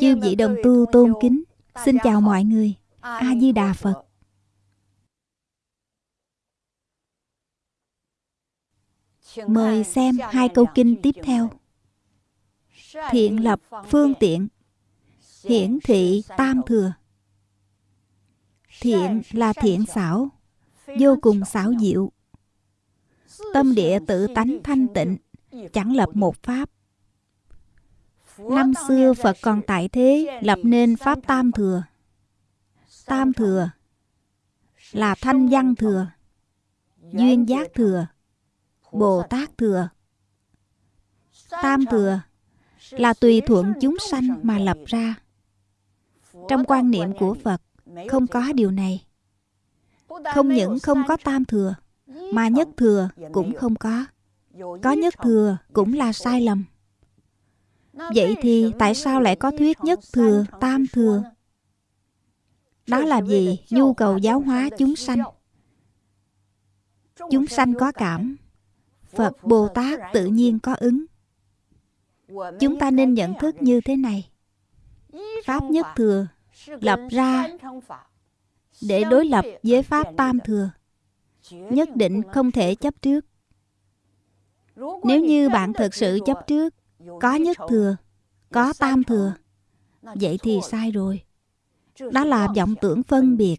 Chư vị đồng tu tôn kính, Xin chào mọi người. A-di-đà Phật. Mời xem hai câu kinh tiếp theo. Thiện lập phương tiện, Hiển thị tam thừa. Thiện là thiện xảo, Vô cùng xảo diệu. Tâm địa tự tánh thanh tịnh, Chẳng lập một pháp. Năm xưa Phật còn tại thế lập nên Pháp Tam Thừa. Tam Thừa là Thanh Văn Thừa, Duyên Giác Thừa, Bồ Tát Thừa. Tam Thừa là tùy thuận chúng sanh mà lập ra. Trong quan niệm của Phật không có điều này. Không những không có tam thừa, mà nhất thừa cũng không có. Có nhất thừa cũng là sai lầm. Vậy thì tại sao lại có thuyết nhất thừa, tam thừa? Đó là vì nhu cầu giáo hóa chúng sanh. Chúng sanh có cảm, Phật Bồ Tát tự nhiên có ứng. Chúng ta nên nhận thức như thế này. Pháp nhất thừa lập ra để đối lập với Pháp tam thừa. Nhất định không thể chấp trước. Nếu như bạn thực sự chấp trước, có nhất thừa có tam thừa. vậy thì sai rồi. Đó là vọng tưởng phân biệt.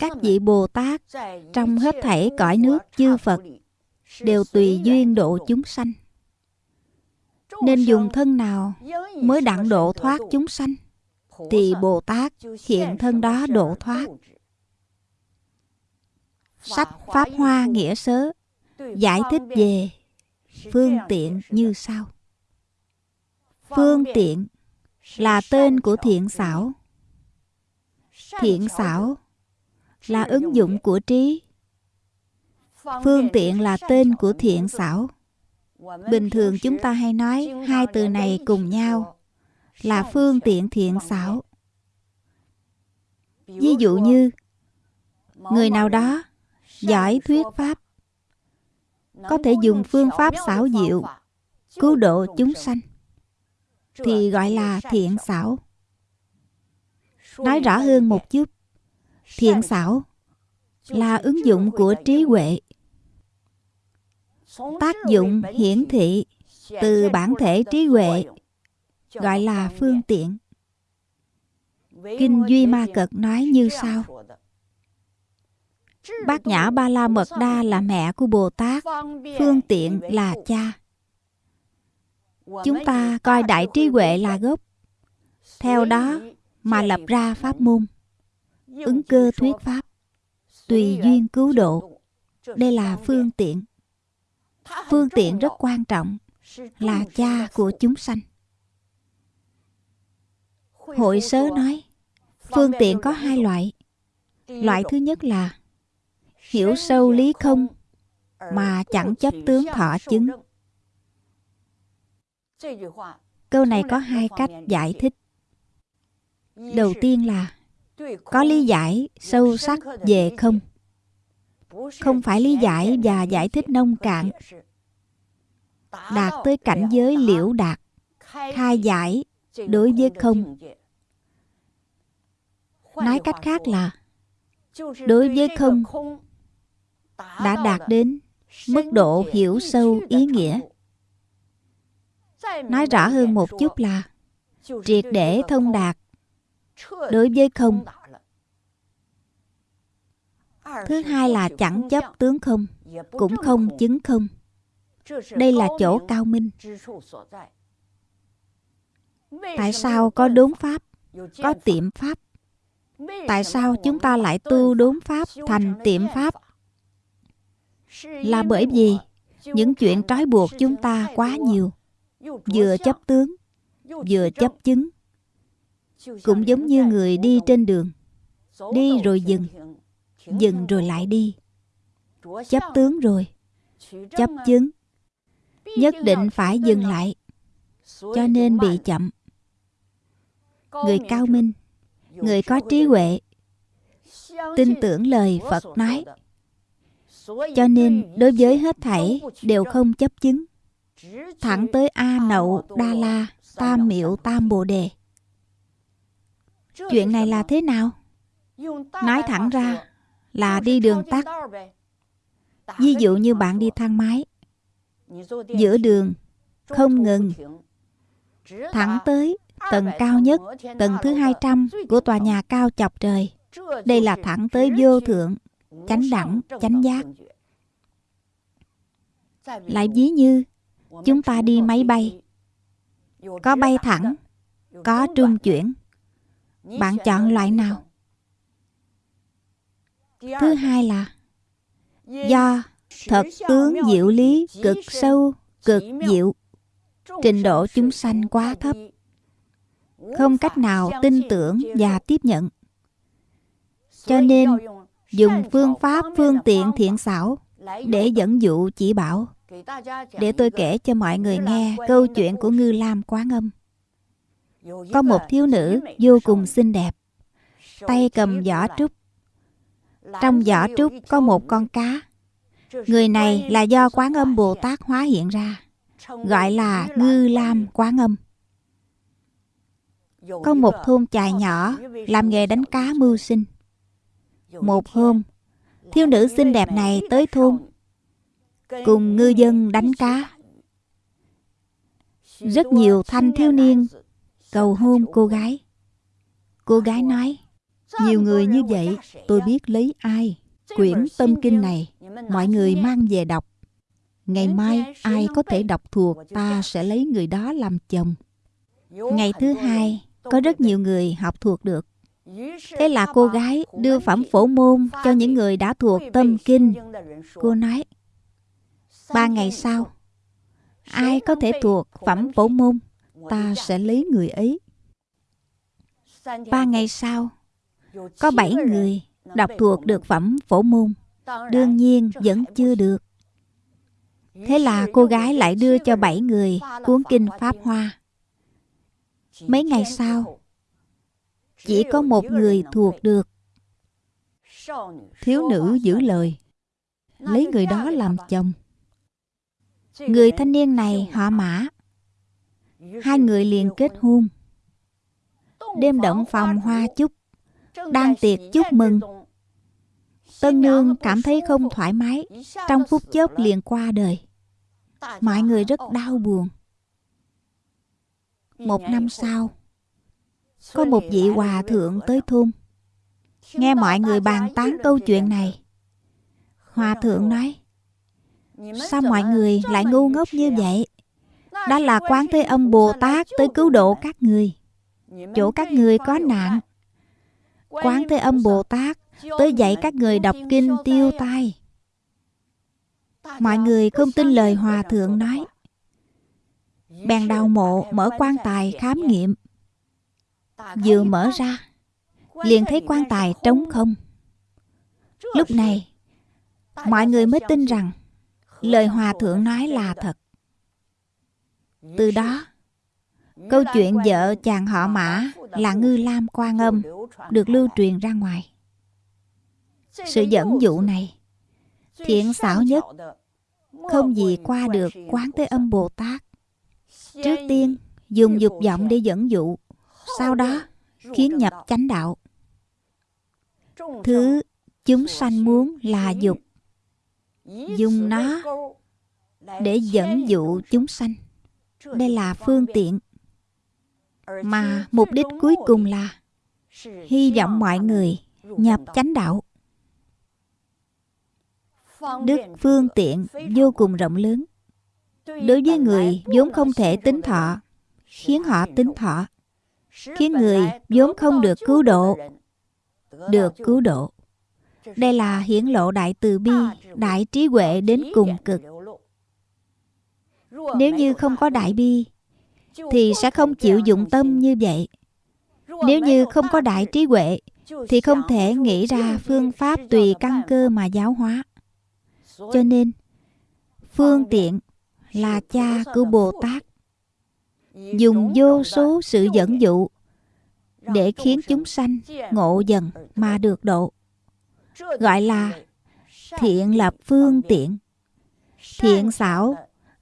các vị bồ tát trong hết thảy cõi nước chư phật đều tùy duyên độ chúng sanh. Nên dùng thân nào mới đặng độ thoát chúng sanh thì bồ tát hiện thân đó độ thoát. sách pháp hoa nghĩa sớ giải thích về phương tiện như sau. Phương tiện là tên của thiện xảo. Thiện xảo là ứng dụng của trí. Phương tiện là tên của thiện xảo. Bình thường chúng ta hay nói hai từ này cùng nhau là phương tiện thiện xảo. Ví dụ như, người nào đó giỏi thuyết pháp có thể dùng phương pháp xảo diệu cứu độ chúng sanh thì gọi là thiện xảo. nói rõ hơn một chút thiện xảo là ứng dụng của trí huệ tác dụng hiển thị từ bản thể trí huệ gọi là phương tiện. Kinh duy ma cật nói như sau Bát Nhã Ba La Mật Đa là mẹ của Bồ Tát, phương tiện là cha. Chúng ta coi đại trí huệ là gốc. Theo đó mà lập ra pháp môn, ứng cơ thuyết pháp, tùy duyên cứu độ. Đây là phương tiện. Phương tiện rất quan trọng, là cha của chúng sanh. Hội sớ nói, phương tiện có hai loại. Loại thứ nhất là hiểu sâu lý không, mà chẳng chấp tướng thọ chứng. Câu này có hai cách giải thích. Đầu tiên là, có lý giải sâu sắc về không? Không phải lý giải và giải thích nông cạn. Đạt tới cảnh giới liễu đạt, khai giải đối với không. Nói cách khác là, đối với không đã đạt đến mức độ hiểu sâu ý nghĩa. Nói rõ hơn một chút là triệt để thông đạt đối với không. Thứ hai là chẳng chấp tướng không, cũng không chứng không. Đây là chỗ cao minh. Tại sao có đốn pháp, có tiệm pháp? Tại sao chúng ta lại tu đốn pháp thành tiệm pháp? Là bởi vì những chuyện trói buộc chúng ta quá nhiều, vừa chấp tướng, vừa chấp chứng, cũng giống như người đi trên đường, đi rồi dừng dừng rồi lại đi. Chấp tướng rồi, chấp chứng, nhất định phải dừng lại, cho nên bị chậm. Người cao minh, người có trí huệ, tin tưởng lời phật nói cho nên, đối với hết thảy, đều không chấp chứng. Thẳng tới a nậu, đa la tam miệu tam bồ đề. Chuyện này là thế nào? Nói thẳng ra là đi đường tắt. Ví dụ như bạn đi thang máy. Giữa đường, không ngừng. Thẳng tới tầng cao nhất, tầng thứ 200 của tòa nhà cao chọc trời. Đây là thẳng tới vô thượng chánh đẳng, chánh giác. Lại ví như, chúng ta đi máy bay. Có bay thẳng, có trung chuyển. Bạn chọn loại nào? Thứ hai là, do thật tướng diệu lý cực sâu, cực diệu. Trình độ chúng sanh quá thấp. Không cách nào tin tưởng và tiếp nhận. Cho nên dùng phương pháp, phương tiện thiện xảo để dẫn dụ, chỉ bảo. Để tôi kể cho mọi người nghe câu chuyện của ngư lam quán âm có một thiếu nữ vô cùng xinh đẹp. Tay cầm giỏ trúc. Trong giỏ trúc có một con cá. Người này là do quán âm bồ tát hóa hiện ra, gọi là ngư lam quán âm có một thôn chài nhỏ làm nghề đánh cá mưu sinh một hôm, thiếu nữ xinh đẹp này tới thôn. Cùng ngư dân đánh cá. Rất nhiều thanh thiếu niên cầu hôn cô gái. Cô gái nói, nhiều người như vậy, tôi biết lấy ai. Quyển tâm kinh này, mọi người mang về đọc. Ngày mai ai có thể đọc thuộc ta sẽ lấy người đó làm chồng. Ngày thứ hai, có rất nhiều người học thuộc được thế là cô gái đưa phẩm phổ môn cho những người đã thuộc tâm kinh. Cô nói ba ngày sau ai có thể thuộc phẩm phổ môn ta sẽ lấy người ấy. Ba ngày sau có bảy người đọc thuộc được phẩm phổ môn. đương nhiên vẫn chưa được. Thế là cô gái lại đưa cho bảy người cuốn kinh pháp hoa. Mấy ngày sau chỉ có một người thuộc được. Thiếu nữ giữ lời. Lấy người đó làm chồng. Người thanh niên này họ mã. Hai người liền kết hôn. Đêm động phòng hoa chúc. Đang tiệc chúc mừng. Tân nương cảm thấy không thoải mái. Trong phút chốc liền qua đời. Mọi người rất đau buồn. Một năm sau có một vị hòa thượng tới thôn. Nghe mọi người bàn tán câu chuyện này. Hòa thượng nói, sao mọi người lại ngu ngốc như vậy? Đó là quán thế âm bồ tát tới cứu độ các người. Chỗ các người có nạn. Quán thế âm bồ tát tới dạy các người đọc kinh tiêu tai. Mọi người không tin lời hòa thượng nói. Bèn đào mộ, mở quan tài khám nghiệm vừa mở ra liền thấy quan tài trống không. Lúc này mọi người mới tin rằng lời hòa thượng nói là thật. Từ đó câu chuyện vợ chàng họ mã là ngư lam quan âm được lưu truyền ra ngoài. Sự dẫn dụ này thiện xảo nhất không gì qua được quán thế âm bồ tát. Trước tiên dùng dục vọng để dẫn dụ sau đó, khiến nhập chánh đạo. Thứ chúng sanh muốn là dục. Dùng nó để dẫn dụ chúng sanh. Đây là phương tiện. Mà mục đích cuối cùng là hy vọng mọi người nhập chánh đạo. Đức phương tiện vô cùng rộng lớn. Đối với người vốn không thể tính thọ, khiến họ tính thọ khiến người vốn không được cứu độ được cứu độ. đây là hiển lộ đại từ bi đại trí huệ đến cùng cực. Nếu như không có đại bi Thì sẽ không chịu dụng tâm như vậy. Nếu như không có đại trí huệ Thì không thể nghĩ ra phương pháp tùy căn cơ mà giáo hóa. Cho nên Phương tiện là cha của Bồ Tát Dùng vô số sự dẫn dụ Để khiến chúng sanh ngộ dần mà được độ. Gọi là thiện lập phương tiện. Thiện xảo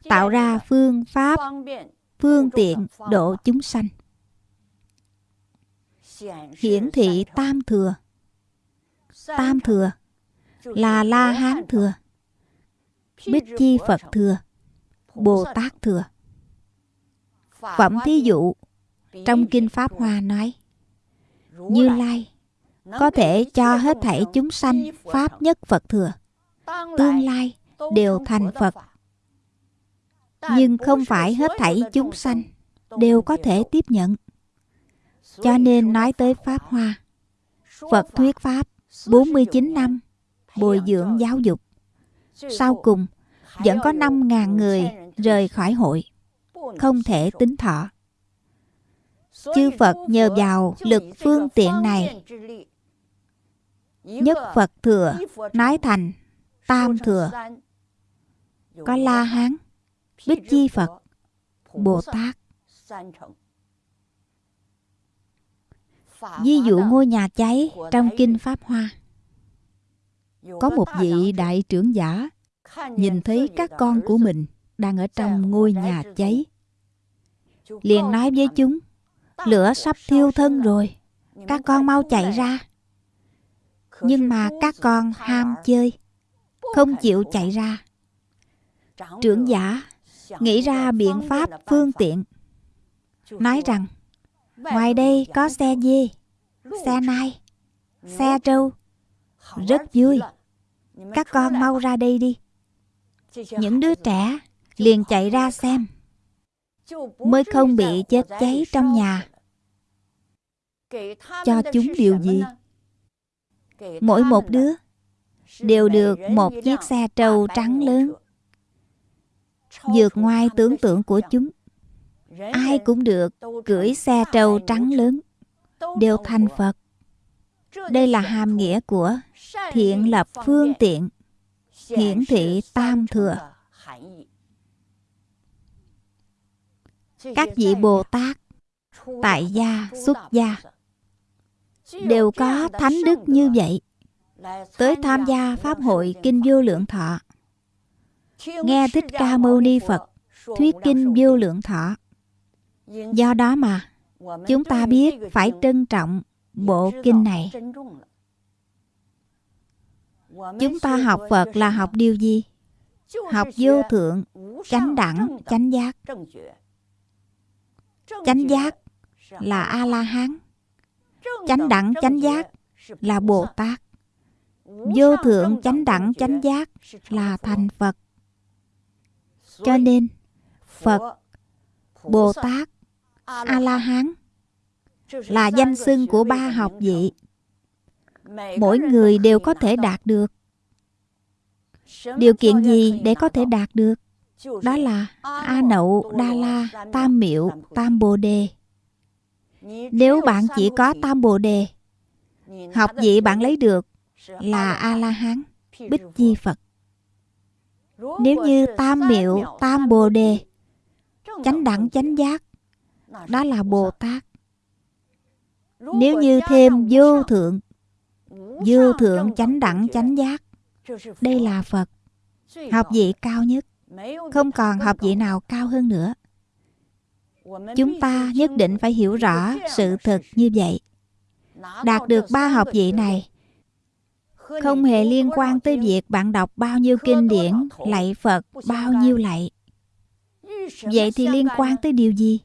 tạo ra phương pháp phương tiện độ chúng sanh. Hiển thị tam thừa. Tam thừa là la hán thừa bích chi phật thừa bồ tát thừa phẩm thí dụ, trong kinh pháp hoa nói, như lai, có thể cho hết thảy chúng sanh pháp nhất phật thừa, tương lai đều thành phật. Nhưng không phải hết thảy chúng sanh đều có thể tiếp nhận. Cho nên nói tới pháp hoa, phật thuyết pháp 49 năm bồi dưỡng giáo dục. Sau cùng, vẫn có 5.000 người rời khỏi hội không thể tính thọ. Chư phật nhờ vào lực phương tiện này. Nhất phật thừa nói thành, tam thừa có la hán bích chi phật bồ tát ví dụ ngôi nhà cháy trong kinh pháp hoa. Có một vị đại trưởng giả nhìn thấy các con của mình đang ở trong ngôi nhà cháy liền nói với chúng, lửa sắp thiêu thân rồi, các con mau chạy ra. Nhưng mà các con ham chơi, không chịu chạy ra. Trưởng giả nghĩ ra biện pháp phương tiện, nói rằng, ngoài đây có xe dê, xe nai, xe trâu. Rất vui. Các con mau ra đây đi. Những đứa trẻ liền chạy ra xem mới không bị chết cháy trong nhà. Cho chúng điều gì? mỗi một đứa đều được một chiếc xe trâu trắng lớn vượt ngoài tưởng tượng của chúng. Ai cũng được cưỡi xe trâu trắng lớn. đều thành phật. Đây là hàm nghĩa của thiện lập phương tiện hiển thị tam thừa các vị bồ tát tại gia, xuất gia, đều có thánh đức như vậy. Tới tham gia pháp hội kinh vô lượng thọ, nghe thích ca mâu ni phật thuyết kinh vô lượng thọ. Do đó mà, chúng ta biết phải trân trọng bộ kinh này. Chúng ta học phật là học điều gì? Học vô thượng, chánh đẳng, chánh giác chánh giác là a la hán chánh đẳng, chánh giác là bồ tát vô thượng, chánh đẳng, chánh giác là thành phật. Cho nên, phật bồ tát a la hán là danh xưng của ba học vị. Mỗi người đều có thể đạt được. Điều kiện gì để có thể đạt được? Đó là a nậu, đa la, tam miệu tam bồ đề. Nếu bạn chỉ có tam bồ đề, học vị bạn lấy được là a la hán bích di phật. Nếu như tam miệu tam bồ đề, chánh đẳng, chánh giác, đó là bồ tát. Nếu như thêm vô thượng vô thượng chánh đẳng, chánh giác, đây là phật, học vị cao nhất không còn học vị nào cao hơn nữa. Chúng ta nhất định phải hiểu rõ sự thật như vậy. Đạt được ba học vị này, không hề liên quan tới việc bạn đọc bao nhiêu kinh điển, lạy phật, bao nhiêu lạy. Vậy thì liên quan tới điều gì?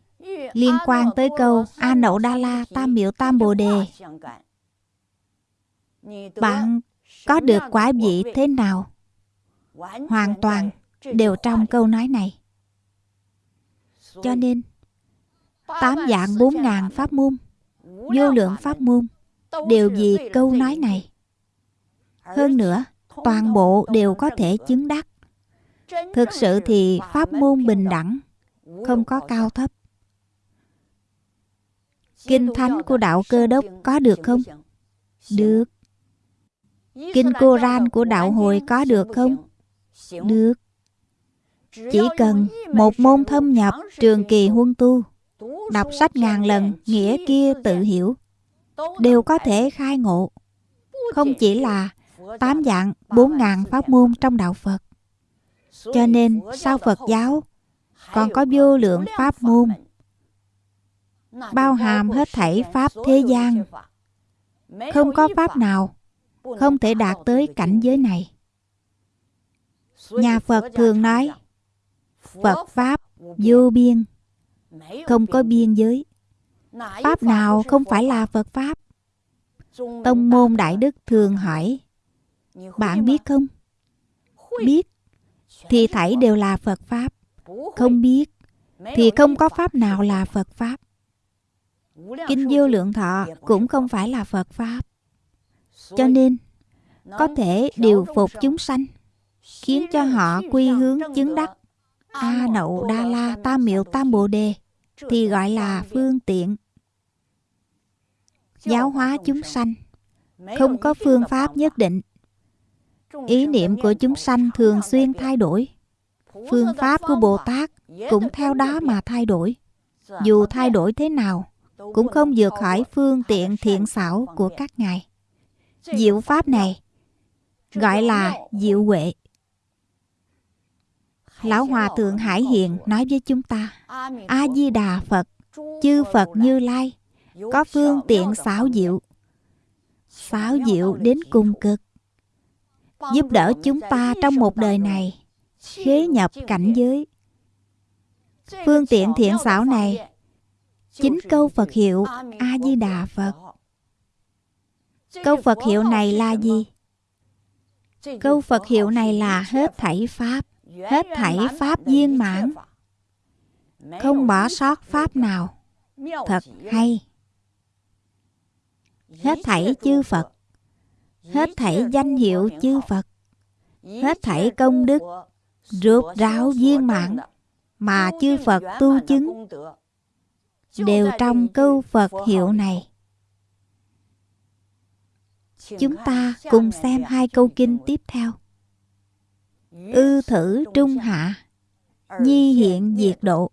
Liên quan tới câu a nậu đa la tam miệu tam bồ đề. Bạn có được quả vị thế nào? Hoàn toàn đều trong câu nói này cho nên tám dạng bốn ngàn pháp môn vô lượng pháp môn đều vì câu nói này hơn nữa toàn bộ đều có thể chứng đắc Thực sự thì pháp môn bình đẳng, không có cao thấp. Kinh thánh của đạo cơ đốc có được không? Được. Kinh Koran của đạo hồi có được không? Được. Chỉ cần một môn thâm nhập trường kỳ huân tu, đọc sách ngàn lần, nghĩa kia tự hiểu, đều có thể khai ngộ. Không chỉ là tám dạng bốn ngàn pháp môn trong đạo Phật. Cho nên sau Phật giáo còn có vô lượng pháp môn bao hàm hết thảy pháp thế gian. Không có pháp nào không thể đạt tới cảnh giới này. Nhà Phật thường nói Phật Pháp vô biên. Không có biên giới. Pháp nào không phải là Phật Pháp? Tông môn Đại Đức thường hỏi. Bạn biết không? Biết. Thì thảy đều là Phật Pháp. Không biết Thì không có Pháp nào là Phật Pháp. Kinh vô lượng thọ cũng không phải là Phật Pháp. Cho nên, Có thể điều phục chúng sanh, Khiến cho họ quy hướng chứng đắc. A Nậu Đa La Tam Miệu Tam Bồ Đề, Thì gọi là phương tiện. Giáo hóa chúng sanh, Không có phương pháp nhất định. Ý niệm của chúng sanh thường xuyên thay đổi. Phương pháp của Bồ Tát cũng theo đó mà thay đổi. Dù thay đổi thế nào, Cũng không vượt khỏi phương tiện thiện xảo của các ngài. Diệu pháp này Gọi là diệu huệ. Lão Hòa Thượng Hải Hiền nói với chúng ta A-di-đà Phật Chư Phật Như Lai Có phương tiện xảo diệu. Xảo diệu đến cùng cực Giúp đỡ chúng ta trong một đời này Khế nhập cảnh giới. Phương tiện thiện xảo này Chính câu Phật hiệu A-di-đà Phật. Câu Phật hiệu này là gì? Câu Phật hiệu này là hết thảy Pháp hết thảy pháp viên mãn không bỏ sót pháp nào. Thật hay. Hết thảy chư phật. Hết thảy danh hiệu chư phật. Hết thảy công đức. Rượt ráo viên mãn mà chư phật tu chứng. Đều trong câu phật hiệu này. Chúng ta cùng xem hai câu kinh tiếp theo ư thử trung hạ, nhi hiện diệt độ.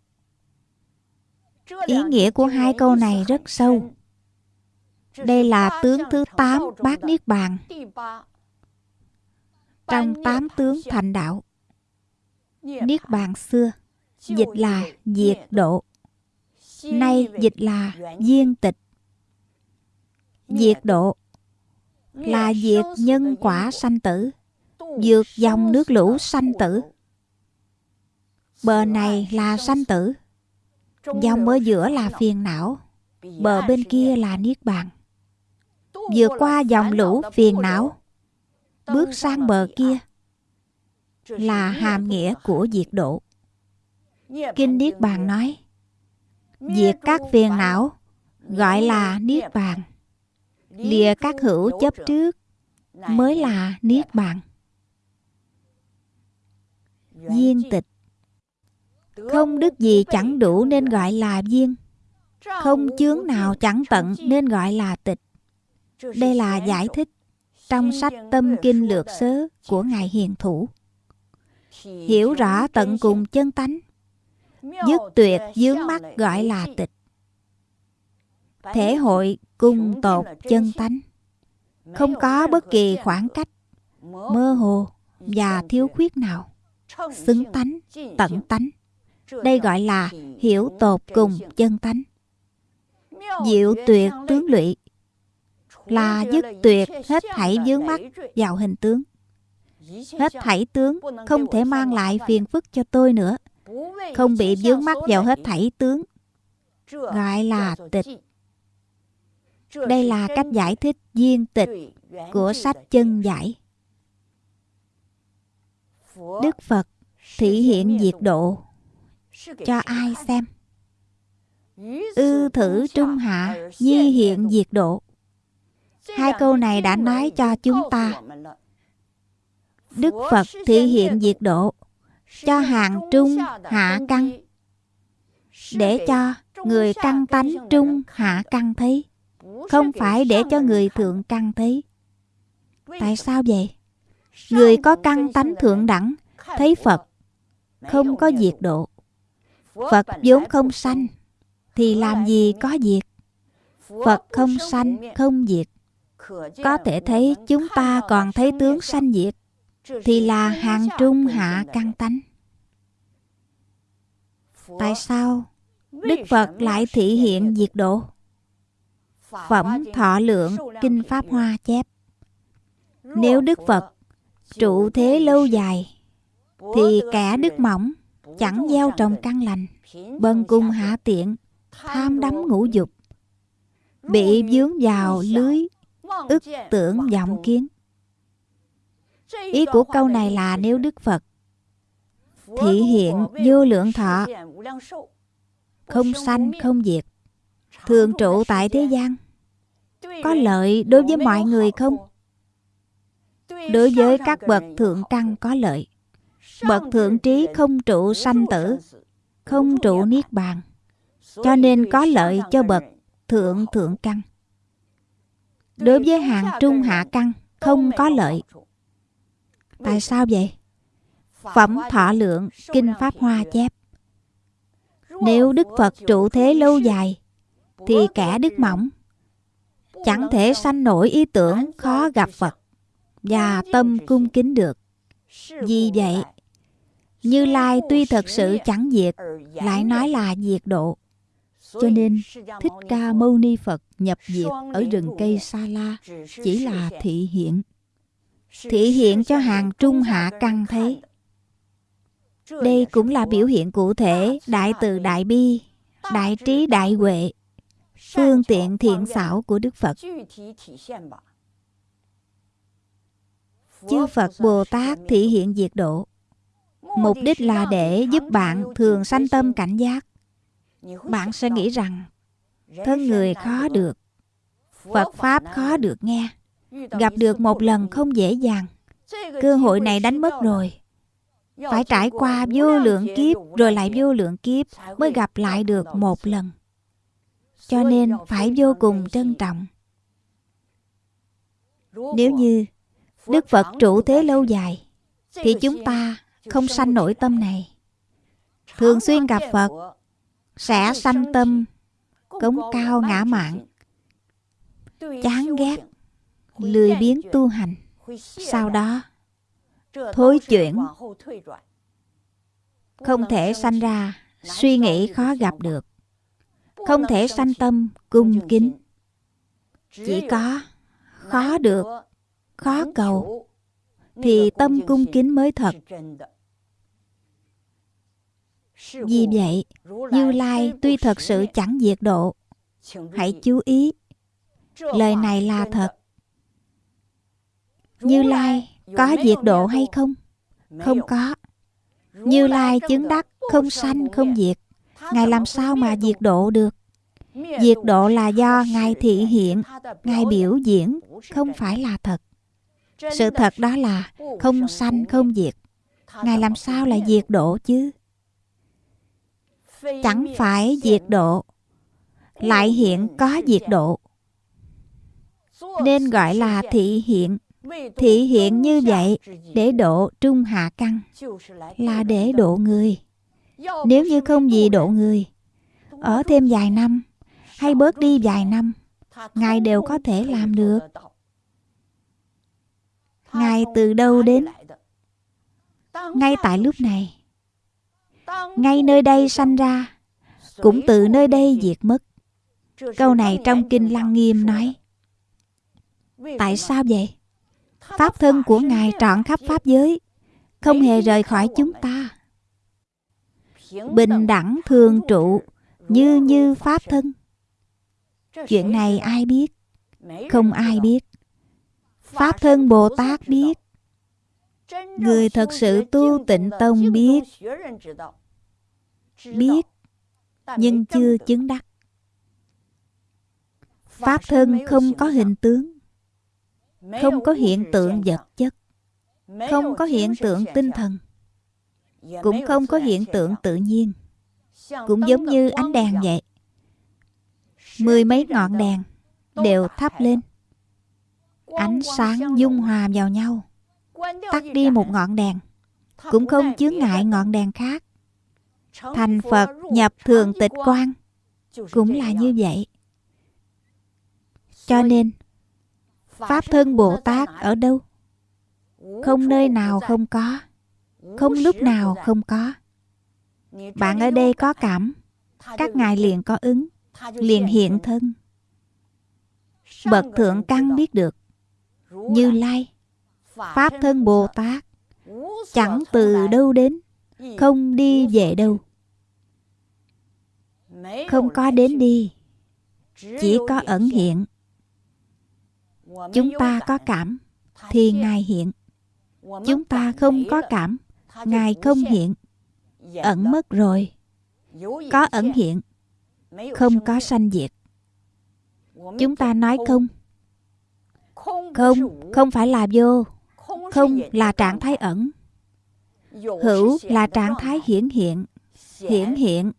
Ý nghĩa của hai câu này rất sâu. Đây là tướng thứ tám bát niết bàn. Trong tám tướng thành đạo, niết bàn xưa, dịch là diệt độ. Nay dịch là viên tịch. Diệt độ là diệt nhân quả sanh tử vượt dòng nước lũ sanh tử. Bờ này là sanh tử. Dòng ở giữa là phiền não. Bờ bên kia là niết bàn. Vượt qua dòng lũ phiền não, bước sang bờ kia là hàm nghĩa của diệt độ. Kinh niết bàn nói, diệt các phiền não gọi là niết bàn. Lìa các hữu chấp trước mới là niết bàn viên tịch. Không đức gì chẳng đủ nên gọi là viên. Không chướng nào chẳng tận nên gọi là tịch. Đây là giải thích trong sách tâm kinh lược sớ của ngài hiền thủ. Hiểu rõ tận cùng chân tánh dứt tuyệt dướng mắt gọi là tịch. Thể hội cung tột chân tánh, không có bất kỳ khoảng cách, mơ hồ và thiếu khuyết nào xứng tánh, tận tánh. Đây gọi là hiểu tột cùng chân tánh. Diệu tuyệt tướng lụy là dứt tuyệt hết thảy vướng mắt vào hình tướng. Hết thảy tướng không thể mang lại phiền phức cho tôi nữa. Không bị vướng mắt vào hết thảy tướng. Gọi là tịch. Đây là cách giải thích viên tịch của sách chân giải. Đức Phật thị hiện diệt độ cho ai xem? Ư thử trung hạ, nhi hiện diệt độ. Hai câu này đã nói cho chúng ta. Đức Phật thị hiện diệt độ cho hàng trung hạ căn để cho người căn tánh trung hạ căn thấy không phải để cho người thượng căn thấy tại sao vậy người có căn tánh thượng đẳng, thấy phật, không có diệt độ. Phật vốn không sanh, thì làm gì có diệt? Phật không sanh, không diệt. Có thể thấy chúng ta còn thấy tướng sanh diệt, thì là hàng trung hạ căn tánh. Tại sao đức phật lại thị hiện diệt độ? Phẩm thọ lượng kinh pháp hoa chép, nếu đức phật trụ thế lâu dài, thì kẻ đức mỏng chẳng gieo trồng căn lành, bần cung hạ tiện, tham đắm ngũ dục, bị vướng vào lưới, ức tưởng vọng kiến. Ý của câu này là nếu đức phật thị hiện vô lượng thọ, không sanh, không diệt, thường trụ tại thế gian, có lợi đối với mọi người không? Đối với các bậc thượng căn có lợi. Bậc thượng trí không trụ sanh tử, không trụ niết bàn. Cho nên có lợi cho bậc thượng thượng căn đối với hàng trung hạ căn không có lợi. Tại sao vậy? Phẩm thọ lượng kinh pháp hoa chép. Nếu đức phật trụ thế lâu dài, thì kẻ đức mỏng chẳng thể sanh nổi ý tưởng khó gặp phật và tâm cung kính được. Vì vậy, như lai tuy thật sự chẳng diệt, lại nói là diệt độ. Cho nên, thích ca mâu ni phật nhập diệt ở rừng cây sa la chỉ là thị hiện. Thị hiện cho hàng trung hạ căn thấy đây cũng là biểu hiện cụ thể, đại từ đại bi, đại trí đại huệ, phương tiện thiện xảo của đức phật chư phật bồ tát thị hiện diệt độ. Mục đích là để giúp bạn thường sanh tâm cảnh giác. Bạn sẽ nghĩ rằng, thân người khó được, phật pháp khó được nghe. Gặp được một lần không dễ dàng. Cơ hội này đánh mất rồi. Phải trải qua vô lượng kiếp, rồi lại vô lượng kiếp mới gặp lại được một lần. Cho nên phải vô cùng trân trọng. Nếu như đức phật trụ thế lâu dài, thì chúng ta không sanh nổi tâm này. Thường xuyên gặp phật, sẽ sanh tâm cống cao ngã mạn, chán ghét, lười biếng tu hành. Sau đó, thối chuyển, không thể sanh ra suy nghĩ khó gặp được, không thể sanh tâm cung kính. Chỉ có khó được khó cầu. thì tâm cung kính mới thật. vì vậy như lai tuy thật sự chẳng diệt độ hãy chú ý lời này là thật. như lai có diệt độ hay không? Không có. Như lai chứng đắc không sanh không diệt. Ngài làm sao mà diệt độ được? Diệt độ là do ngài thị hiện. Ngài biểu diễn không phải là thật sự thật đó là không sanh, không diệt. Ngài làm sao lại diệt độ chứ? Chẳng phải diệt độ, lại hiện có diệt độ. Nên gọi là thị hiện. Thị hiện như vậy để độ trung hạ căn, là để độ người. Nếu như không gì độ người, ở thêm vài năm hay bớt đi vài năm, ngài đều có thể làm được ngài từ đâu đến? Ngay tại lúc này. Ngay nơi đây sanh ra. Cũng từ nơi đây diệt mất. Câu này trong kinh lăng nghiêm nói. Tại sao vậy? Pháp thân của ngài trọn khắp pháp giới, không hề rời khỏi chúng ta. Bình đẳng thường trụ như như pháp thân. Chuyện này ai biết? Không ai biết pháp thân bồ tát biết. Người thật sự tu tịnh tông biết. Biết, nhưng chưa chứng đắc. Pháp thân không có hình tướng, không có hiện tượng vật chất, không có hiện tượng tinh thần, cũng không có hiện tượng tự nhiên. Cũng giống như ánh đèn vậy. Mười mấy ngọn đèn đều thắp lên ánh sáng dung hòa vào nhau, tắt đi một ngọn đèn, cũng không chướng ngại ngọn đèn khác. Thành phật, nhập thường tịch quan cũng là như vậy. Cho nên, pháp thân bồ tát ở đâu? Không nơi nào không có, không lúc nào không có. Bạn ở đây có cảm, các ngài liền có ứng, liền hiện thân. Bậc thượng căn biết được như lai. Pháp thân bồ tát chẳng từ đâu đến không đi về đâu. Không có đến đi chỉ có ẩn hiện. chúng ta có cảm thì ngài hiện. Chúng ta không có cảm ngài không hiện. Ẩn mất rồi. Có ẩn hiện không có sanh diệt. Chúng ta nói không không không phải là vô. Không là trạng thái ẩn. Hữu là trạng thái hiển hiện. Hiển hiện.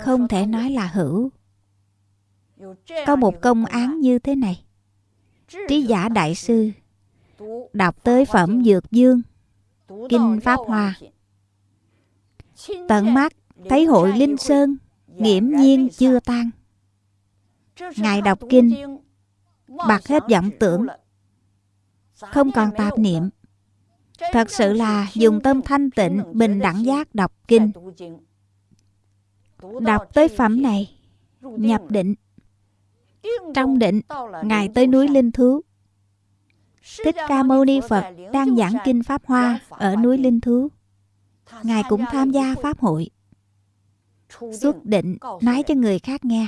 Không thể nói là hữu. Có một công án như thế này. Trí giả đại sư đọc tới phẩm dược dương, kinh pháp hoa. Tận mắt thấy hội linh sơn, nghiễm nhiên chưa tan. Ngài đọc kinh bạc hết vọng tưởng. Không còn tạp niệm. Thật sự là dùng tâm thanh tịnh, bình đẳng giác đọc kinh. Đọc tới phẩm này, nhập định. Trong định, ngài tới núi linh thú. Thích ca mâu ni phật đang giảng kinh pháp hoa ở núi linh thú. Ngài cũng tham gia pháp hội. Xuất định, nói cho người khác nghe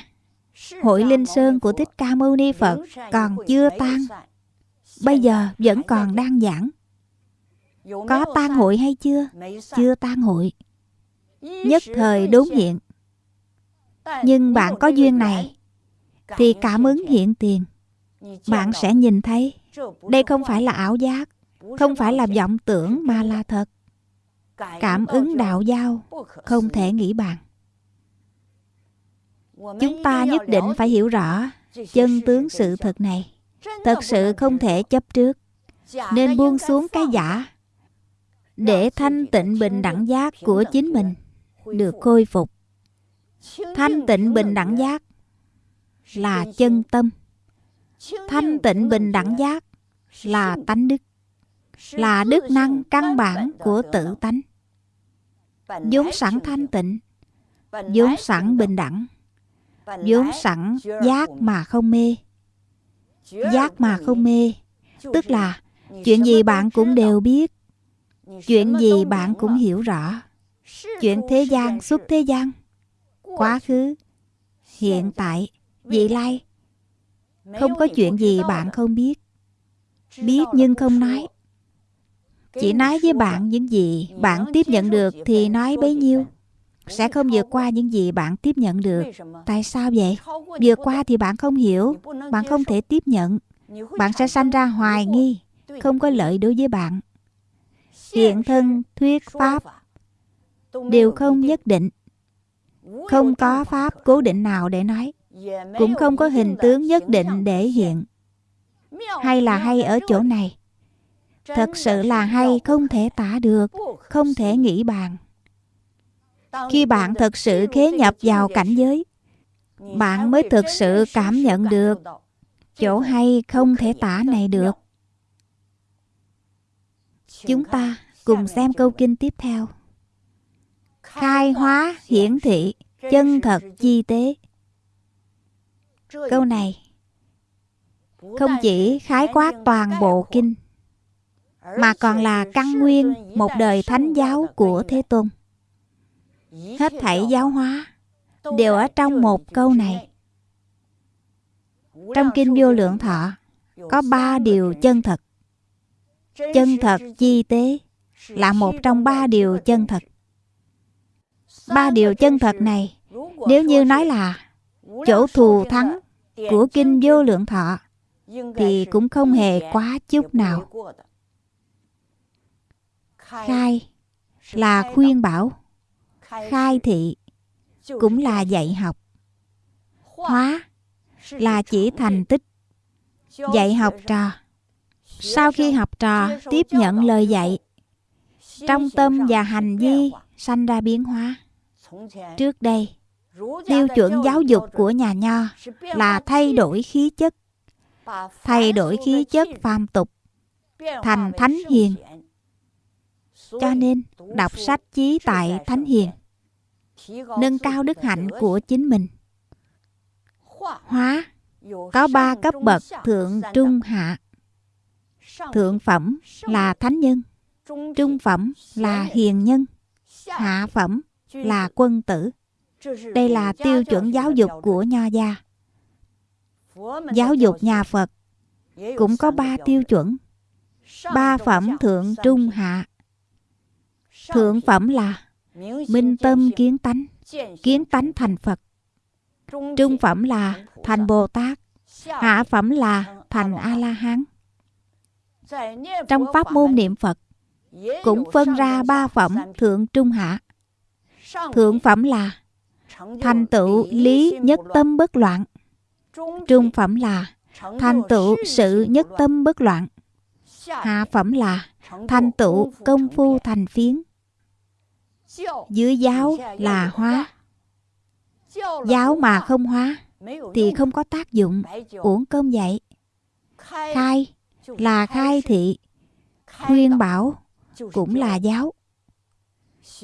hội linh sơn của thích ca mâu ni phật còn chưa tan. bây giờ vẫn còn đang giảng. có tan hội hay chưa? chưa? Tan hội. nhất thời đốn hiện nhưng bạn có duyên này thì cảm ứng hiện tiền. bạn sẽ nhìn thấy đây không phải là ảo giác không phải là vọng tưởng mà là thật. cảm ứng đạo giao không thể nghĩ bàn chúng ta nhất định phải hiểu rõ chân tướng sự thật này. thật sự không thể chấp trước. nên buông xuống cái giả để thanh tịnh bình đẳng giác của chính mình được khôi phục. thanh tịnh bình đẳng giác là chân tâm. Thanh tịnh bình đẳng giác là tánh đức là đức năng căn bản của tự tánh. Vốn sẵn thanh tịnh vốn sẵn bình đẳng vốn sẵn giác mà không mê. Giác mà không mê. Tức là chuyện gì bạn cũng đều biết. Chuyện gì bạn cũng hiểu rõ. Chuyện thế gian xuất thế gian. Quá khứ hiện tại vị lai. không có chuyện gì bạn không biết. Biết nhưng không nói. Chỉ nói với bạn những gì bạn tiếp nhận được thì nói bấy nhiêu sẽ không vượt qua những gì bạn tiếp nhận được. Tại sao vậy? Vượt qua thì bạn không hiểu. Bạn không thể tiếp nhận. Bạn sẽ sanh ra hoài nghi, không có lợi đối với bạn. Hiện thân, thuyết pháp đều không nhất định. Không có pháp cố định nào để nói. Cũng không có hình tướng nhất định để hiện. Hay là hay ở chỗ này? Thật sự là hay không thể tả được, không thể nghĩ bàn khi bạn thật sự khế nhập vào cảnh giới bạn mới thực sự cảm nhận được chỗ hay không thể tả này được. chúng ta cùng xem câu kinh tiếp theo. Khai hóa hiển thị chân thật chi tế. Câu này không chỉ khái quát toàn bộ kinh mà còn là căn nguyên một đời thánh giáo của thế tôn hết thảy giáo hóa đều ở trong một câu này. Trong kinh vô lượng thọ có ba điều chân thật. Chân thật chi tế là một trong ba điều chân thật. Ba điều chân thật này nếu như nói là chỗ thù thắng của kinh vô lượng thọ thì cũng không hề quá chút nào. Khai là khuyên bảo khai thị cũng là dạy học. hóa là chỉ thành tích dạy học trò. sau khi học trò tiếp nhận lời dạy trong tâm và hành vi sanh ra biến hóa. trước đây tiêu chuẩn giáo dục của nhà nho là thay đổi khí chất thay đổi khí chất phàm tục thành thánh hiền. cho nên đọc sách chí tại thánh hiền nâng cao đức hạnh của chính mình. Hóa, có ba cấp bậc thượng trung hạ. Thượng phẩm là thánh nhân, trung phẩm là hiền nhân, hạ phẩm là quân tử. Đây là tiêu chuẩn giáo dục của nho gia. Giáo dục nhà phật cũng có ba tiêu chuẩn. Ba phẩm thượng trung hạ. Thượng phẩm là minh tâm kiến tánh kiến tánh thành phật. Trung phẩm là thành bồ tát, hạ phẩm là thành a la hán trong pháp môn niệm phật, cũng phân ra ba phẩm thượng trung hạ. Thượng phẩm là thành tựu lý nhất tâm bất loạn. Trung phẩm là thành tựu sự nhất tâm bất loạn. Hạ phẩm là thành tựu công phu thành phiến dưới giáo là hóa. Giáo mà không hóa, thì không có tác dụng. Uổng cơm vậy khai là khai thị. Khuyên bảo cũng là giáo.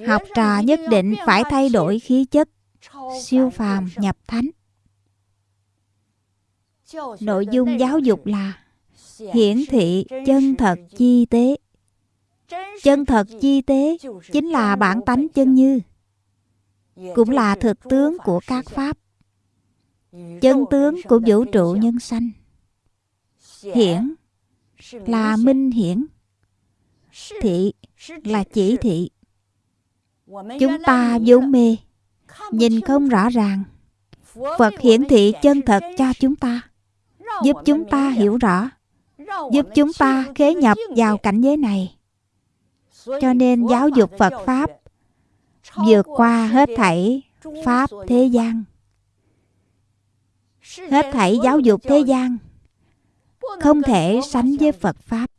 Học trò nhất định phải thay đổi khí chất, siêu phàm nhập thánh. Nội dung giáo dục là hiển thị chân thật chi tế chân thật chi tế chính là bản tánh chân như, cũng là thực tướng của các pháp. Chân tướng của vũ trụ nhân sanh. Hiển là minh hiển, thị là chỉ thị. Chúng ta vốn mê, nhìn không rõ ràng. Phật hiển thị chân thật cho chúng ta, giúp chúng ta hiểu rõ, giúp chúng ta khế nhập vào cảnh giới này cho nên giáo dục phật pháp vượt qua hết thảy pháp thế gian. Hết thảy giáo dục thế gian không thể sánh với phật pháp.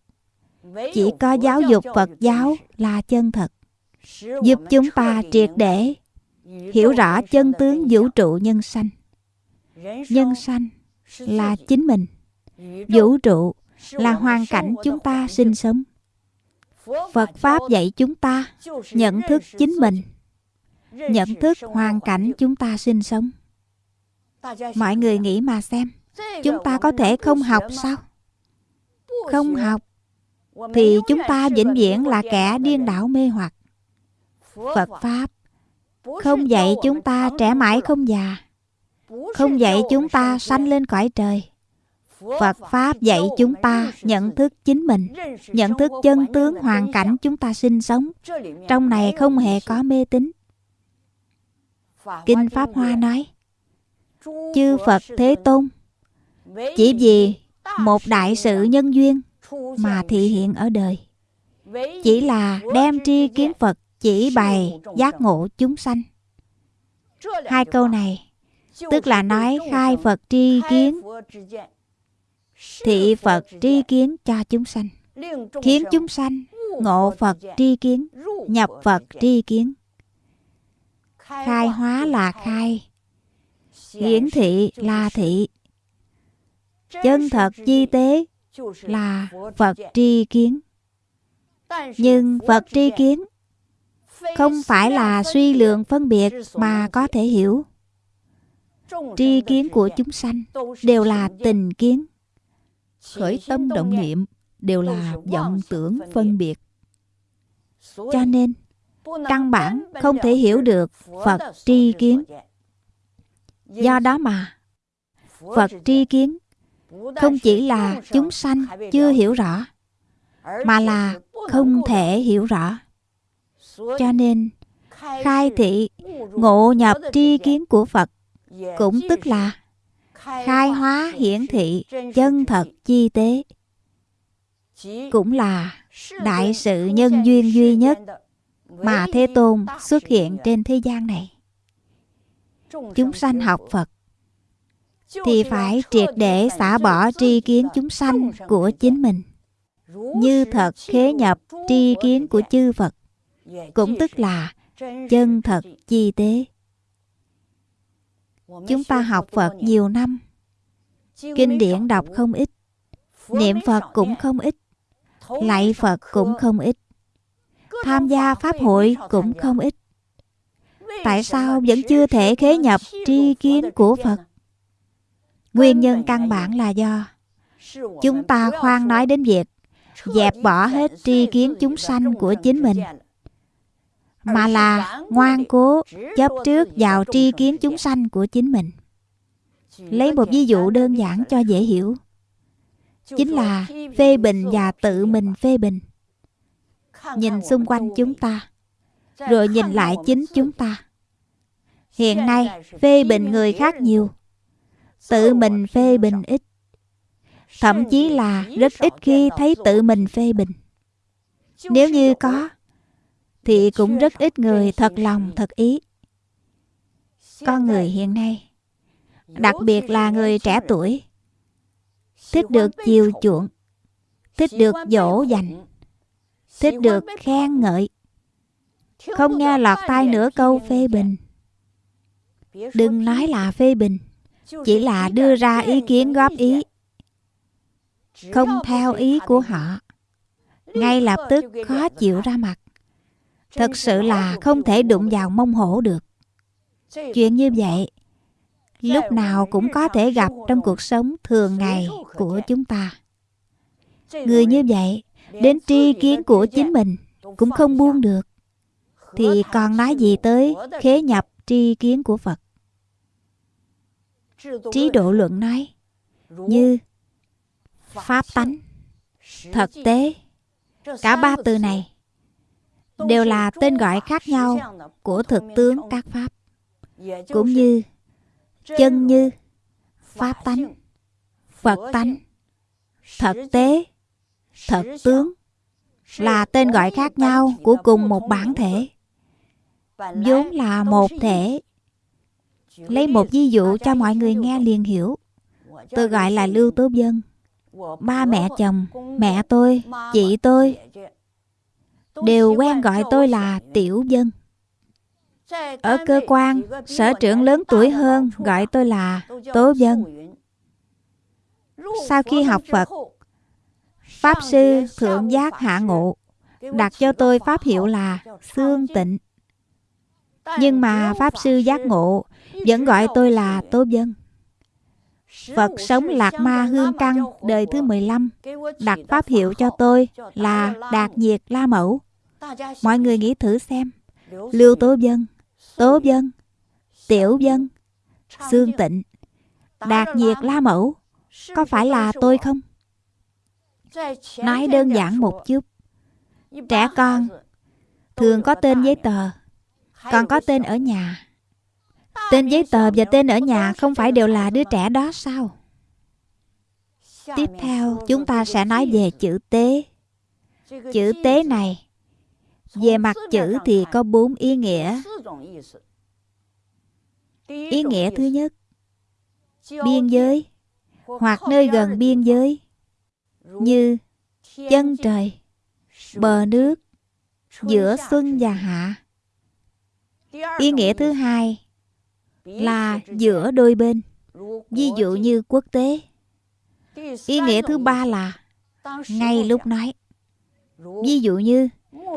Chỉ có giáo dục phật giáo là chân thật, giúp chúng ta triệt để hiểu rõ chân tướng vũ trụ nhân sanh. Nhân sanh là chính mình, vũ trụ là hoàn cảnh chúng ta sinh sống phật pháp dạy chúng ta nhận thức chính mình, nhận thức hoàn cảnh chúng ta sinh sống. Mọi người nghĩ mà xem, chúng ta có thể không học sao? Không học thì chúng ta vĩnh viễn là kẻ điên đảo mê hoặc. Phật pháp không dạy chúng ta trẻ mãi không già, không dạy chúng ta sanh lên cõi trời phật pháp dạy chúng ta nhận thức chính mình, nhận thức chân tướng hoàn cảnh chúng ta sinh sống. Trong này không hề có mê tín. Kinh pháp hoa nói, chư phật thế tôn, chỉ vì một đại sự nhân duyên mà thị hiện ở đời. Chỉ là đem tri kiến phật chỉ bày giác ngộ chúng sanh. Hai câu này, tức là nói khai phật tri kiến thị phật tri kiến cho chúng sanh. Khiến chúng sanh ngộ phật tri kiến, nhập phật tri kiến. Khai hóa là khai. Hiển thị là thị. Chân thật chi tế là phật tri kiến. Nhưng phật tri kiến không phải là suy lượng phân biệt mà có thể hiểu. Tri kiến của chúng sanh đều là tình kiến khởi tâm động niệm đều là vọng tưởng phân biệt. Cho nên căn bản không thể hiểu được phật tri kiến. Do đó mà phật tri kiến không chỉ là chúng sanh chưa hiểu rõ mà là không thể hiểu rõ. Cho nên khai thị ngộ nhập tri kiến của phật cũng tức là khai hóa hiển thị chân thật chi tế. Cũng là đại sự nhân duyên duy nhất mà Thế Tôn xuất hiện trên thế gian này. Chúng sanh học Phật thì phải triệt để xả bỏ tri kiến chúng sanh của chính mình. Như thật khế nhập tri kiến của chư Phật, cũng tức là chân thật chi tế chúng ta học Phật nhiều năm. kinh điển đọc không ít. Niệm Phật cũng không ít. Lạy Phật cũng không ít. Tham gia pháp hội cũng không ít. Tại sao vẫn chưa thể khế nhập tri kiến của Phật? Nguyên nhân căn bản là do chúng ta khoan nói đến việc dẹp bỏ hết tri kiến chúng sanh của chính mình mà là ngoan cố chấp trước vào tri kiến chúng sanh của chính mình. Lấy một ví dụ đơn giản cho dễ hiểu. Chính là phê bình và tự mình phê bình. Nhìn xung quanh chúng ta rồi nhìn lại chính chúng ta. hiện nay phê bình người khác nhiều. Tự mình phê bình ít. Thậm chí là rất ít khi thấy tự mình phê bình. Nếu như có thì cũng rất ít người thật lòng, thật ý. Con người hiện nay, đặc biệt là người trẻ tuổi, thích được chiều chuộng, thích được dỗ dành, thích được khen ngợi, không nghe lọt tai nửa câu phê bình. Đừng nói là phê bình, chỉ là đưa ra ý kiến góp ý. Không theo ý của họ, ngay lập tức khó chịu ra mặt thật sự là không thể đụng vào mông hổ được. Chuyện như vậy, lúc nào cũng có thể gặp trong cuộc sống thường ngày của chúng ta. Người như vậy, đến tri kiến của chính mình cũng không buông được. Thì còn nói gì tới khế nhập tri kiến của phật? Trí độ luận nói như pháp tánh thực tế, cả ba từ này đều là tên gọi khác nhau của thực tướng các pháp, cũng như chân như, pháp tánh, phật tánh thực tế, thật tướng là tên gọi khác nhau của cùng một bản thể, vốn là một thể. Lấy một ví dụ cho mọi người nghe liền hiểu. Tôi gọi là lưu tố dân ba mẹ chồng, mẹ tôi, chị tôi đều quen gọi tôi là tiểu dân. Ở cơ quan sở trưởng lớn tuổi hơn gọi tôi là tố dân. Sau khi học phật pháp sư thượng giác hạ ngộ đặt cho tôi pháp hiệu là xương tịnh. Nhưng mà pháp sư giác ngộ vẫn gọi tôi là tố dân. Phật sống Lạc Ma Hương Căn đời thứ 15 đặt pháp hiệu cho tôi là Đạt Diệt La Mẫu. Mọi người nghĩ thử xem. Lưu Tố Dân, Tố Dân, Tiểu Dân, Sương Tịnh, Đạt Diệt La Mẫu có phải là tôi không? Nói đơn giản một chút. Trẻ con thường có tên giấy tờ, còn có tên ở nhà. Tên giấy tờ và tên ở nhà không phải đều là đứa trẻ đó sao? Tiếp theo chúng ta sẽ nói về chữ tế. Chữ tế này về mặt chữ thì có bốn ý nghĩa. Ý nghĩa thứ nhất, biên giới hoặc nơi gần biên giới như chân trời, bờ nước, giữa xuân và hạ. Ý nghĩa thứ hai là giữa đôi bên ví dụ như quốc tế. Ý nghĩa thứ ba là ngay lúc nói ví dụ như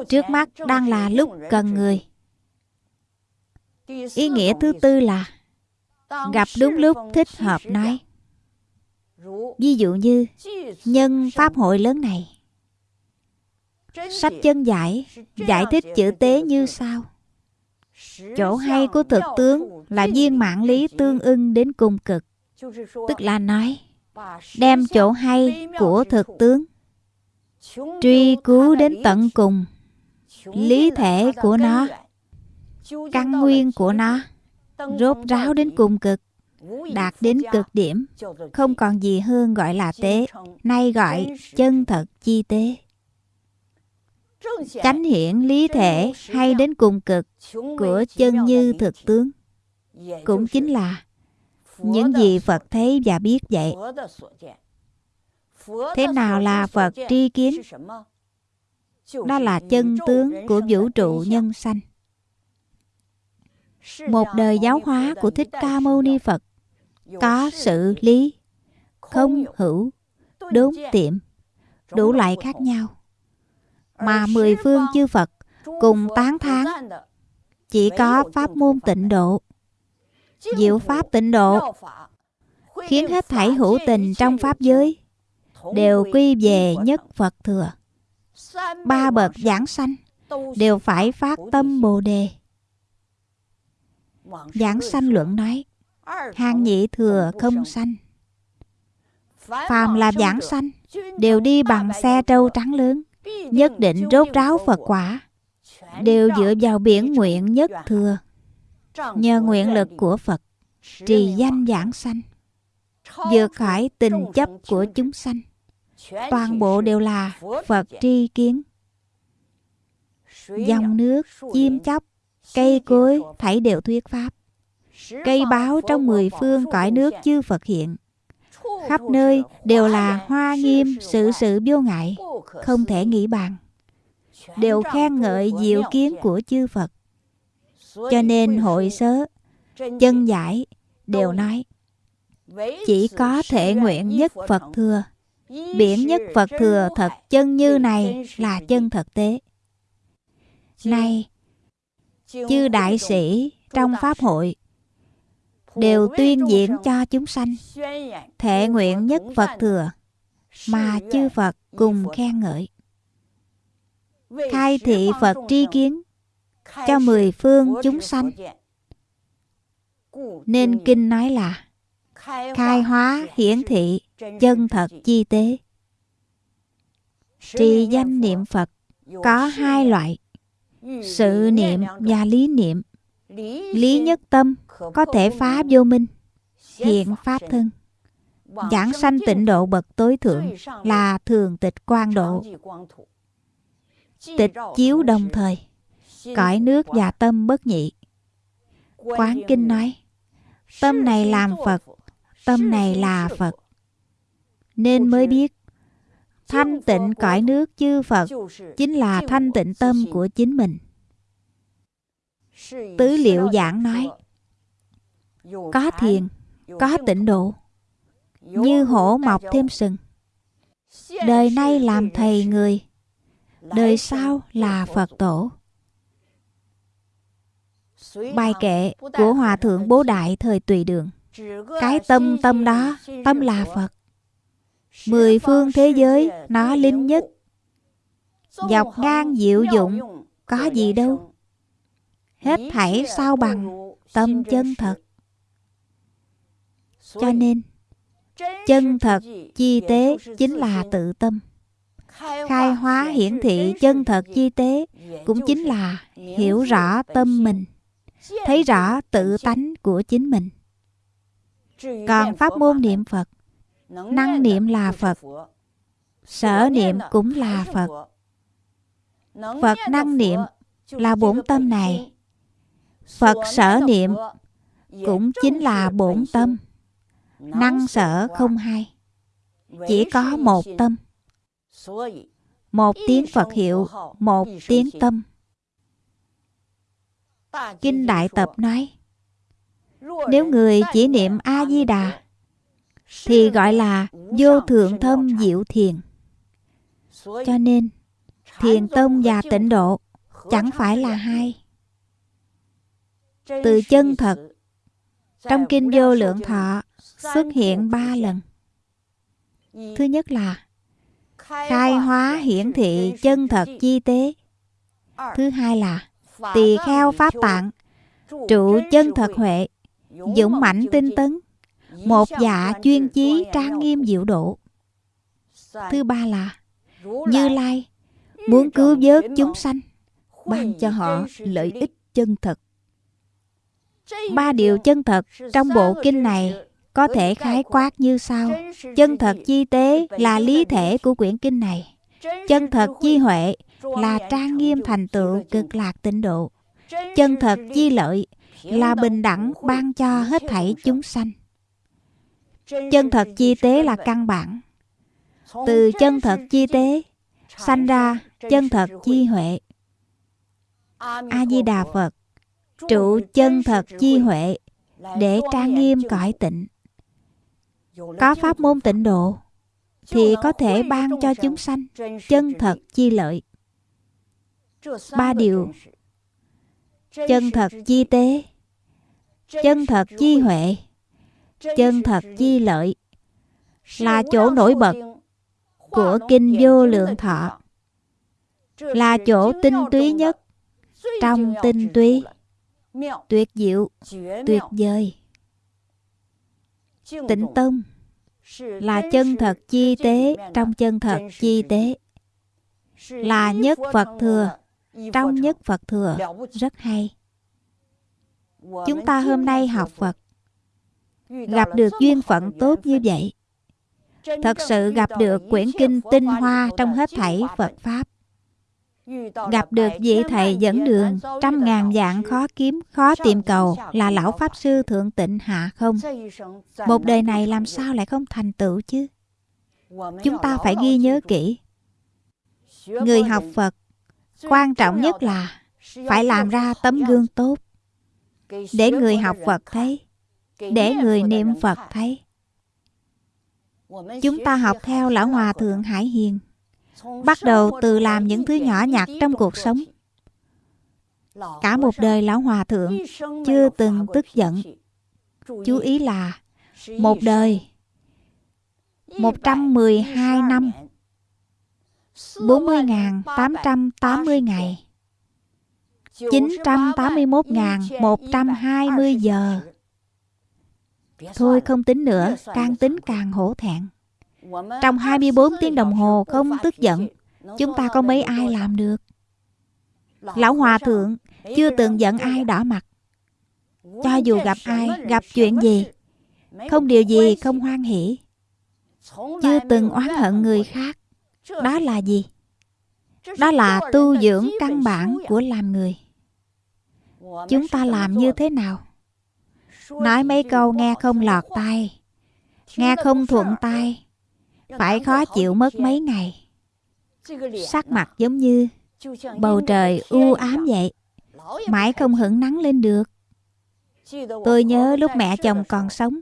trước mắt đang là lúc cần người. Ý nghĩa thứ tư là gặp đúng lúc thích hợp nói. Ví dụ như nhân pháp hội lớn này. Sách chân giải giải thích chữ tế như sau. Chỗ hay của thực tướng là viên mạng lý tương ưng đến cùng cực. Tức là nói, đem chỗ hay của thực tướng truy cứu đến tận cùng lý thể của nó căn nguyên của nó rốt ráo đến cùng cực đạt đến cực điểm không còn gì hơn gọi là tế nay gọi chân thật chi tế. Chánh hiển lý thể hay đến cùng cực của chân như thực tướng. Cũng chính là những gì Phật thấy và biết vậy. Thế nào là Phật tri kiến? Đó là chân tướng của vũ trụ nhân sanh. Một đời giáo hóa của Thích Ca Mâu Ni Phật. Có sự lý, không hữu, đốn tiệm, đủ loại khác nhau. Mà mười phương chư Phật cùng tán thán chỉ có pháp môn tịnh độ. Diệu pháp tịnh độ khiến hết thảy hữu tình trong pháp giới đều quy về nhất Phật thừa. Ba bậc giảng sanh đều phải phát tâm Bồ đề. Giảng sanh luận nói, hàng nhị thừa không sanh. Phàm là giảng sanh đều đi bằng xe trâu trắng lớn, nhất định rốt ráo Phật quả, đều dựa vào biển nguyện nhất thừa nhờ nguyện lực của Phật trì danh giảng sanh vượt khỏi tình chấp của chúng sanh toàn bộ đều là Phật tri kiến. Dòng nước chim chóc cây cối thảy đều thuyết pháp. Cây báo trong mười phương cõi nước chư Phật hiện. Khắp nơi đều là hoa nghiêm sự sự vô ngại không thể nghĩ bàn đều khen ngợi diệu kiến của chư Phật. Cho nên hội sớ, chân giải đều nói chỉ có thể nguyện nhất Phật thừa. Biển nhất Phật thừa thật chân như này là chân thực tế. Này, chư đại sĩ trong Pháp hội đều tuyên diễn cho chúng sanh thể nguyện nhất Phật thừa mà chư Phật cùng khen ngợi. Khai thị Phật tri kiến cho mười phương chúng sanh. Nên kinh nói là khai hóa hiển thị chân thật chi tế. Trì danh niệm Phật có hai loại, sự niệm và lý niệm. Lý nhất tâm có thể phá vô minh, hiện pháp thân. Giảng sanh tịnh độ bậc tối thượng là thường tịch quan độ. Tịch chiếu đồng thời cõi nước và tâm bất nhị. Quán Kinh nói, tâm này làm Phật, tâm này là Phật. Nên mới biết, thanh tịnh cõi nước chư Phật chính là thanh tịnh tâm của chính mình. Tứ liệu giảng nói, có thiền, có tịnh độ, như hổ mọc thêm sừng. Đời nay làm thầy người, đời sau là Phật tổ. Bài kệ của Hòa Thượng Bố Đại thời Tùy Đường Cái tâm tâm đó, tâm là Phật Mười phương thế giới, nó linh nhất. Dọc ngang diệu dụng, có gì đâu. Hết thảy sao bằng, tâm chân thật. Cho nên, chân thật, chi tế chính là tự tâm. Khai hóa hiển thị chân thật chi tế cũng chính là hiểu rõ tâm mình thấy rõ tự tánh của chính mình. Còn pháp môn niệm Phật, năng niệm là Phật, sở niệm cũng là Phật. Phật năng niệm là bổn tâm này. Phật sở niệm cũng chính là bổn tâm. Năng sở không hai. Chỉ có một tâm. Một tiếng Phật hiệu, một tiếng tâm. Kinh Đại Tập nói Nếu người chỉ niệm A-di-đà thì gọi là vô thượng thâm diệu thiền. Cho nên, Thiền tông và tịnh độ Chẳng phải là hai. Từ chân thật, Trong kinh vô lượng thọ Xuất hiện ba lần. Thứ nhất là Khai hóa hiển thị chân thật chi tế. Thứ hai là tỳ kheo pháp tạng, trụ chân thật huệ, dũng mãnh tinh tấn một dạ chuyên chí trang nghiêm diệu độ. Thứ ba là như lai muốn cứu vớt chúng sanh ban cho họ lợi ích chân thật. Ba điều chân thật trong bộ kinh này có thể khái quát như sau. Chân thật chi tế là lý thể của quyển kinh này. Chân thật chi huệ là trang nghiêm thành tựu cực lạc tịnh độ. Chân thật chi lợi là bình đẳng ban cho hết thảy chúng sanh. Chân thật chi tế là căn bản. Từ chân thật chi tế sanh ra chân thật chi huệ. A Di Đà Phật trụ chân thật chi huệ để trang nghiêm cõi tịnh. Có pháp môn tịnh độ thì có thể ban cho chúng sanh chân thật chi lợi. Ba điều chân thật chi tế, chân thật chi huệ, chân thật chi lợi là chỗ nổi bật của kinh vô lượng thọ. Là chỗ tinh túy nhất trong tinh túy. Tuyệt diệu, tuyệt vời. Tịnh tông là chân thật chi tế trong chân thật chi tế. Là nhất phật thừa trong nhất phật thừa. Rất hay. Chúng ta hôm nay học phật gặp được duyên phận tốt như vậy. Thật sự gặp được quyển kinh tinh hoa trong hết thảy phật pháp. Gặp được vị thầy dẫn đường, trăm ngàn dạng khó kiếm, khó tìm cầu là lão pháp sư thượng tịnh hạ không? Một đời này làm sao lại không thành tựu chứ? Chúng ta phải ghi nhớ kỹ. Người học phật, quan trọng nhất là phải làm ra tấm gương tốt. Để người học phật thấy để người niệm phật thấy. Chúng ta học theo lão hòa thượng hải hiền. Bắt đầu từ làm những thứ nhỏ nhặt trong cuộc sống. Cả một đời lão hòa thượng chưa từng tức giận. chú ý là một đời 112 năm 40.880 ngày. 981.120 giờ Thôi không tính nữa, càng tính càng hổ thẹn. Trong 24 tiếng đồng hồ không tức giận Chúng ta có mấy ai làm được. Lão Hòa Thượng Chưa từng giận ai đỏ mặt. Cho dù gặp ai Gặp chuyện gì Không điều gì không hoan hỷ. Chưa từng oán hận người khác. Đó là gì? Đó là tu dưỡng căn bản của làm người. Chúng ta làm như thế nào Nói mấy câu nghe không lọt tai. Nghe không thuận tai. Phải khó chịu mất mấy ngày. Sắc mặt giống như bầu trời u ám vậy. Mãi không hưởng nắng lên được. Tôi nhớ lúc mẹ chồng còn sống.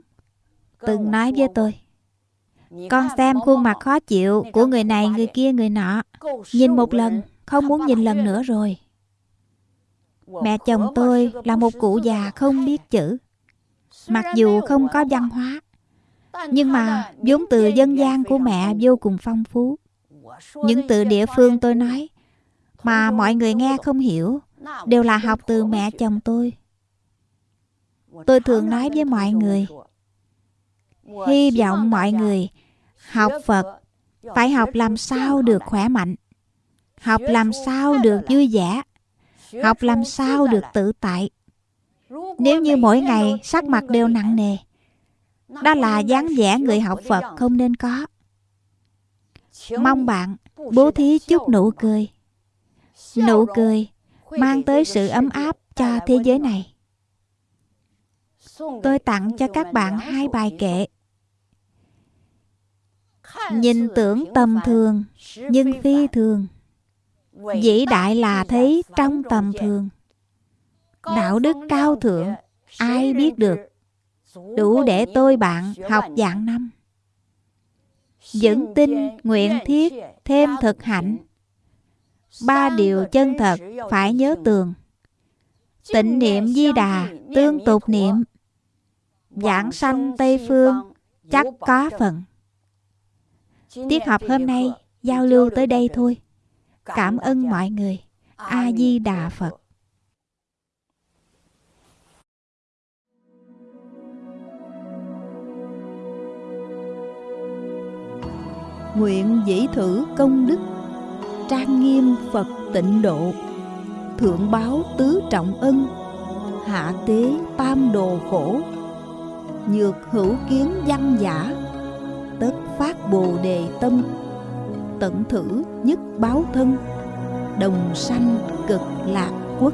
Từng nói với tôi, con xem khuôn mặt khó chịu của người này, người kia, người nọ. Nhìn một lần, không muốn nhìn lần nữa rồi. Mẹ chồng tôi là một cụ già không biết chữ mặc dù không có văn hóa, nhưng mà vốn từ dân gian của mẹ vô cùng phong phú. Những từ địa phương tôi nói mà mọi người nghe không hiểu đều là học từ mẹ chồng tôi. Tôi thường nói với mọi người, hy vọng mọi người học phật phải học làm sao được khỏe mạnh, học làm sao được vui vẻ, học làm sao được tự tại nếu như mỗi ngày sắc mặt đều nặng nề đó là dáng vẻ người học Phật không nên có. Mong bạn bố thí chút nụ cười. Nụ cười mang tới sự ấm áp cho thế giới này. Tôi tặng cho các bạn hai bài kệ. Nhìn tưởng tầm thường Nhưng phi thường. Vĩ đại là thấy trong tầm thường Đạo đức cao thượng Ai biết được? đủ để tôi bạn học dạng năm. Vững tin nguyện thiết thêm thực hạnh. ba điều chân thật phải nhớ tường. tịnh niệm di đà tương tục niệm. Giảng sanh tây phương chắc có phần. Tiết học hôm nay giao lưu tới đây thôi. Cảm ơn mọi người. A di đà phật nguyện dĩ thử công đức, trang nghiêm phật tịnh độ, thượng báo tứ trọng ân, hạ tế tam đồ khổ, nhược hữu kiến văn giả, tất phát bồ đề tâm, tận thử nhất báo thân, đồng sanh cực lạc quốc.